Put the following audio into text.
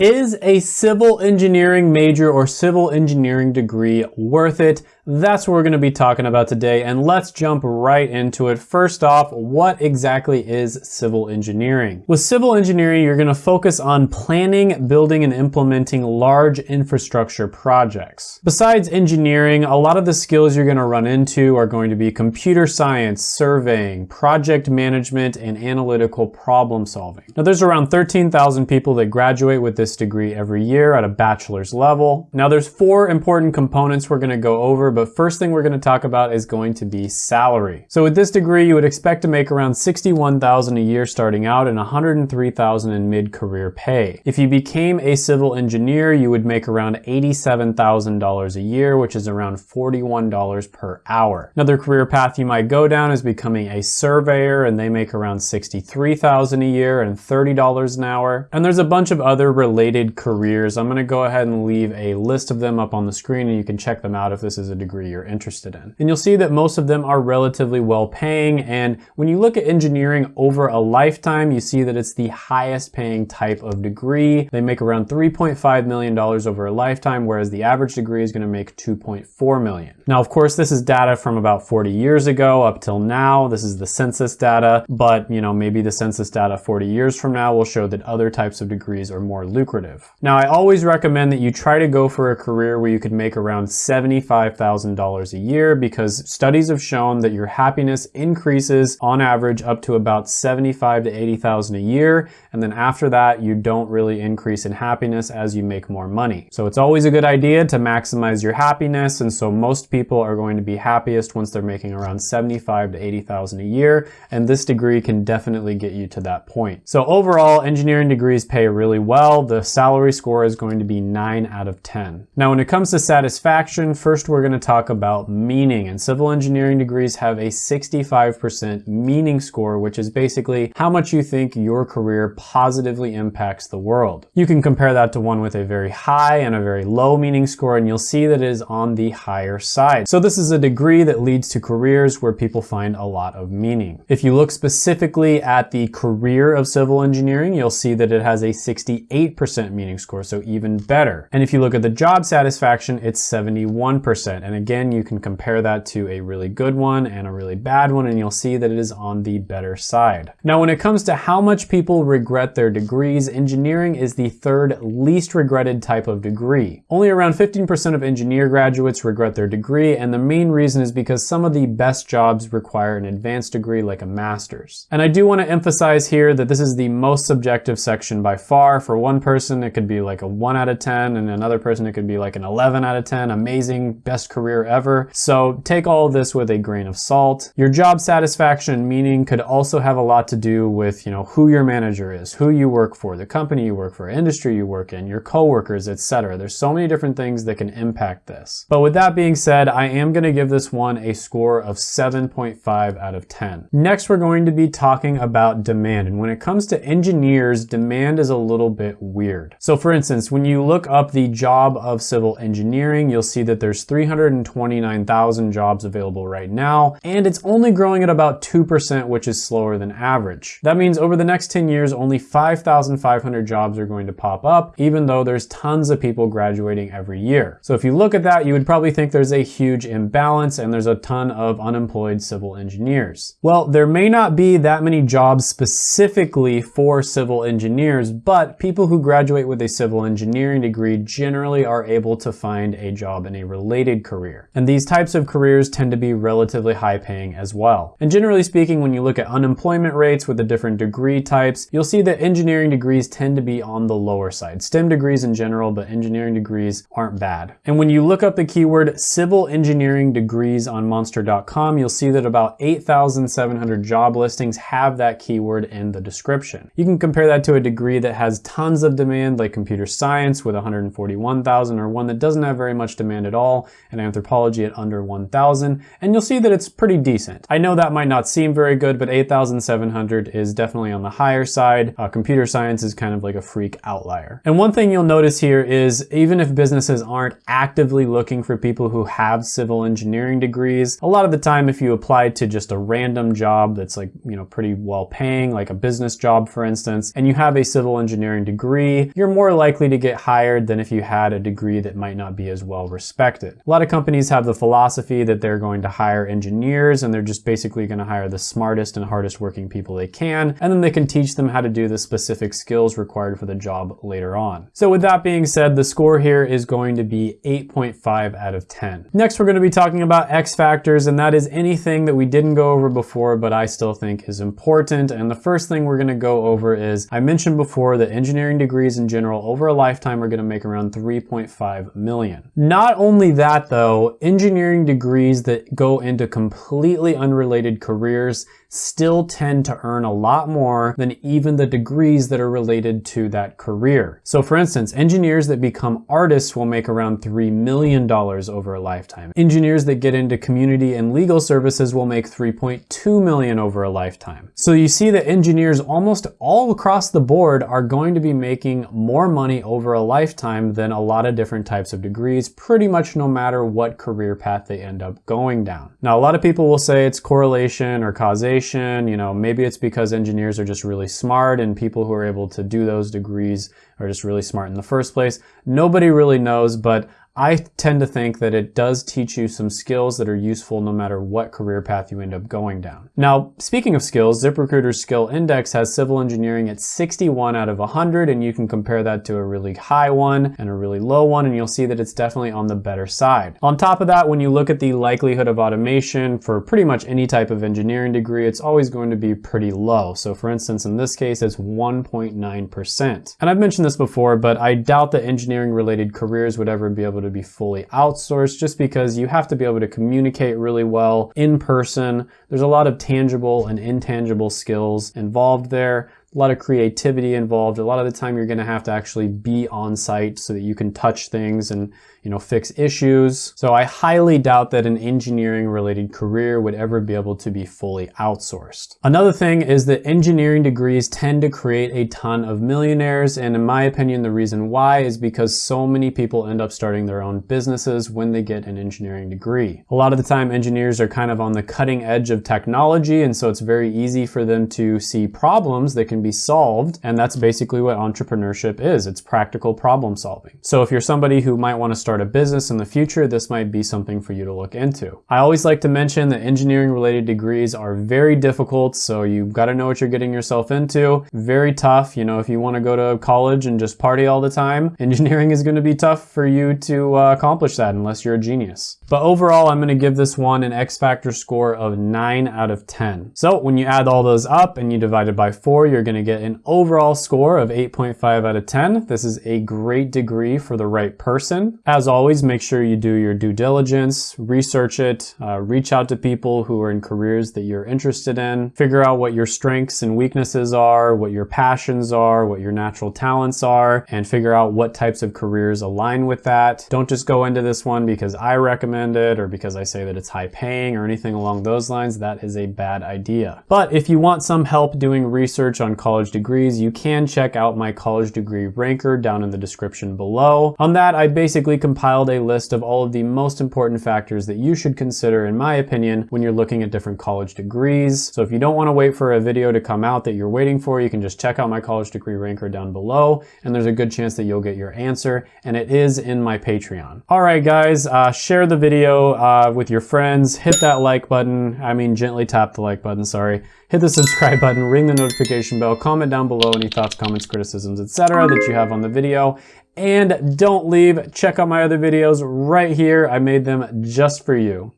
Is a civil engineering major or civil engineering degree worth it? That's what we're going to be talking about today and let's jump right into it. First off, what exactly is civil engineering? With civil engineering, you're going to focus on planning, building, and implementing large infrastructure projects. Besides engineering, a lot of the skills you're going to run into are going to be computer science, surveying, project management, and analytical problem solving. Now there's around 13,000 people that graduate with this degree every year at a bachelor's level. Now there's four important components we're going to go over, but first thing we're going to talk about is going to be salary. So with this degree, you would expect to make around 61,000 a year starting out and 103,000 in mid-career pay. If you became a civil engineer, you would make around $87,000 a year, which is around $41 per hour. Another career path you might go down is becoming a surveyor and they make around 63,000 a year and $30 an hour. And there's a bunch of other related careers. I'm going to go ahead and leave a list of them up on the screen and you can check them out if this is a degree you're interested in. And you'll see that most of them are relatively well paying. And when you look at engineering over a lifetime, you see that it's the highest paying type of degree. They make around $3.5 million over a lifetime, whereas the average degree is gonna make 2.4 million. Now, of course, this is data from about 40 years ago up till now. This is the census data, but you know, maybe the census data 40 years from now will show that other types of degrees are more lucrative. Now, I always recommend that you try to go for a career where you could make around 75,000 $1,000 a year because studies have shown that your happiness increases on average up to about 75 to 80,000 a year. And then after that, you don't really increase in happiness as you make more money. So it's always a good idea to maximize your happiness. And so most people are going to be happiest once they're making around 75 to 80,000 a year. And this degree can definitely get you to that point. So overall, engineering degrees pay really well. The salary score is going to be nine out of 10. Now, when it comes to satisfaction, first we're going to talk about meaning and civil engineering degrees have a 65% meaning score, which is basically how much you think your career positively impacts the world. You can compare that to one with a very high and a very low meaning score, and you'll see that it is on the higher side. So this is a degree that leads to careers where people find a lot of meaning. If you look specifically at the career of civil engineering, you'll see that it has a 68% meaning score, so even better. And if you look at the job satisfaction, it's 71%. And again, you can compare that to a really good one and a really bad one, and you'll see that it is on the better side. Now, when it comes to how much people regret their degrees, engineering is the third least regretted type of degree. Only around 15% of engineer graduates regret their degree, and the main reason is because some of the best jobs require an advanced degree like a master's. And I do want to emphasize here that this is the most subjective section by far. For one person, it could be like a 1 out of 10, and another person, it could be like an 11 out of 10, amazing, best career career ever. So take all of this with a grain of salt. Your job satisfaction and meaning could also have a lot to do with, you know, who your manager is, who you work for, the company you work for, industry you work in, your coworkers, etc. There's so many different things that can impact this. But with that being said, I am going to give this one a score of 7.5 out of 10. Next, we're going to be talking about demand. And when it comes to engineers, demand is a little bit weird. So for instance, when you look up the job of civil engineering, you'll see that there's 300 129,000 jobs available right now, and it's only growing at about 2%, which is slower than average. That means over the next 10 years, only 5,500 jobs are going to pop up, even though there's tons of people graduating every year. So if you look at that, you would probably think there's a huge imbalance and there's a ton of unemployed civil engineers. Well, there may not be that many jobs specifically for civil engineers, but people who graduate with a civil engineering degree generally are able to find a job in a related career career. And these types of careers tend to be relatively high paying as well. And generally speaking, when you look at unemployment rates with the different degree types, you'll see that engineering degrees tend to be on the lower side. STEM degrees in general, but engineering degrees aren't bad. And when you look up the keyword civil engineering degrees on monster.com, you'll see that about 8,700 job listings have that keyword in the description. You can compare that to a degree that has tons of demand like computer science with 141,000 or one that doesn't have very much demand at all and anthropology at under 1,000, and you'll see that it's pretty decent. I know that might not seem very good, but 8,700 is definitely on the higher side. Uh, computer science is kind of like a freak outlier. And one thing you'll notice here is even if businesses aren't actively looking for people who have civil engineering degrees, a lot of the time if you apply to just a random job that's like, you know, pretty well paying, like a business job for instance, and you have a civil engineering degree, you're more likely to get hired than if you had a degree that might not be as well respected. A lot of companies have the philosophy that they're going to hire engineers and they're just basically going to hire the smartest and hardest working people they can, and then they can teach them how to do the specific skills required for the job later on. So with that being said, the score here is going to be 8.5 out of 10. Next, we're going to be talking about X factors, and that is anything that we didn't go over before, but I still think is important. And the first thing we're going to go over is, I mentioned before that engineering degrees in general over a lifetime are going to make around 3.5 million. Not only that though, engineering degrees that go into completely unrelated careers still tend to earn a lot more than even the degrees that are related to that career. So for instance, engineers that become artists will make around $3 million over a lifetime. Engineers that get into community and legal services will make 3.2 million over a lifetime. So you see that engineers almost all across the board are going to be making more money over a lifetime than a lot of different types of degrees, pretty much no matter what career path they end up going down. Now, a lot of people will say it's correlation or causation you know, maybe it's because engineers are just really smart and people who are able to do those degrees are just really smart in the first place. Nobody really knows, but I tend to think that it does teach you some skills that are useful no matter what career path you end up going down. Now, speaking of skills, ZipRecruiter's skill index has civil engineering at 61 out of 100, and you can compare that to a really high one and a really low one, and you'll see that it's definitely on the better side. On top of that, when you look at the likelihood of automation for pretty much any type of engineering degree, it's always going to be pretty low. So for instance, in this case, it's 1.9%. And I've mentioned this before, but I doubt that engineering related careers would ever be able able to be fully outsourced just because you have to be able to communicate really well in person. There's a lot of tangible and intangible skills involved there a lot of creativity involved. A lot of the time you're gonna have to actually be on site so that you can touch things and you know, fix issues. So I highly doubt that an engineering related career would ever be able to be fully outsourced. Another thing is that engineering degrees tend to create a ton of millionaires. And in my opinion, the reason why is because so many people end up starting their own businesses when they get an engineering degree. A lot of the time engineers are kind of on the cutting edge of technology. And so it's very easy for them to see problems that can be solved. And that's basically what entrepreneurship is. It's practical problem solving. So if you're somebody who might want to start start a business in the future, this might be something for you to look into. I always like to mention that engineering related degrees are very difficult, so you've got to know what you're getting yourself into. Very tough, you know, if you want to go to college and just party all the time, engineering is going to be tough for you to uh, accomplish that unless you're a genius. But overall, I'm going to give this one an X Factor score of 9 out of 10. So when you add all those up and you divide it by 4, you're going to get an overall score of 8.5 out of 10. This is a great degree for the right person. As as always, make sure you do your due diligence, research it, uh, reach out to people who are in careers that you're interested in, figure out what your strengths and weaknesses are, what your passions are, what your natural talents are, and figure out what types of careers align with that. Don't just go into this one because I recommend it or because I say that it's high paying or anything along those lines. That is a bad idea. But if you want some help doing research on college degrees, you can check out my college degree ranker down in the description below. On that, I basically compiled a list of all of the most important factors that you should consider, in my opinion, when you're looking at different college degrees. So if you don't want to wait for a video to come out that you're waiting for, you can just check out my college degree ranker down below, and there's a good chance that you'll get your answer, and it is in my Patreon. All right, guys, uh, share the video uh, with your friends, hit that like button, I mean gently tap the like button, sorry, hit the subscribe button, ring the notification bell, comment down below any thoughts, comments, criticisms, etc. that you have on the video, and don't leave, check out my other videos right here. I made them just for you.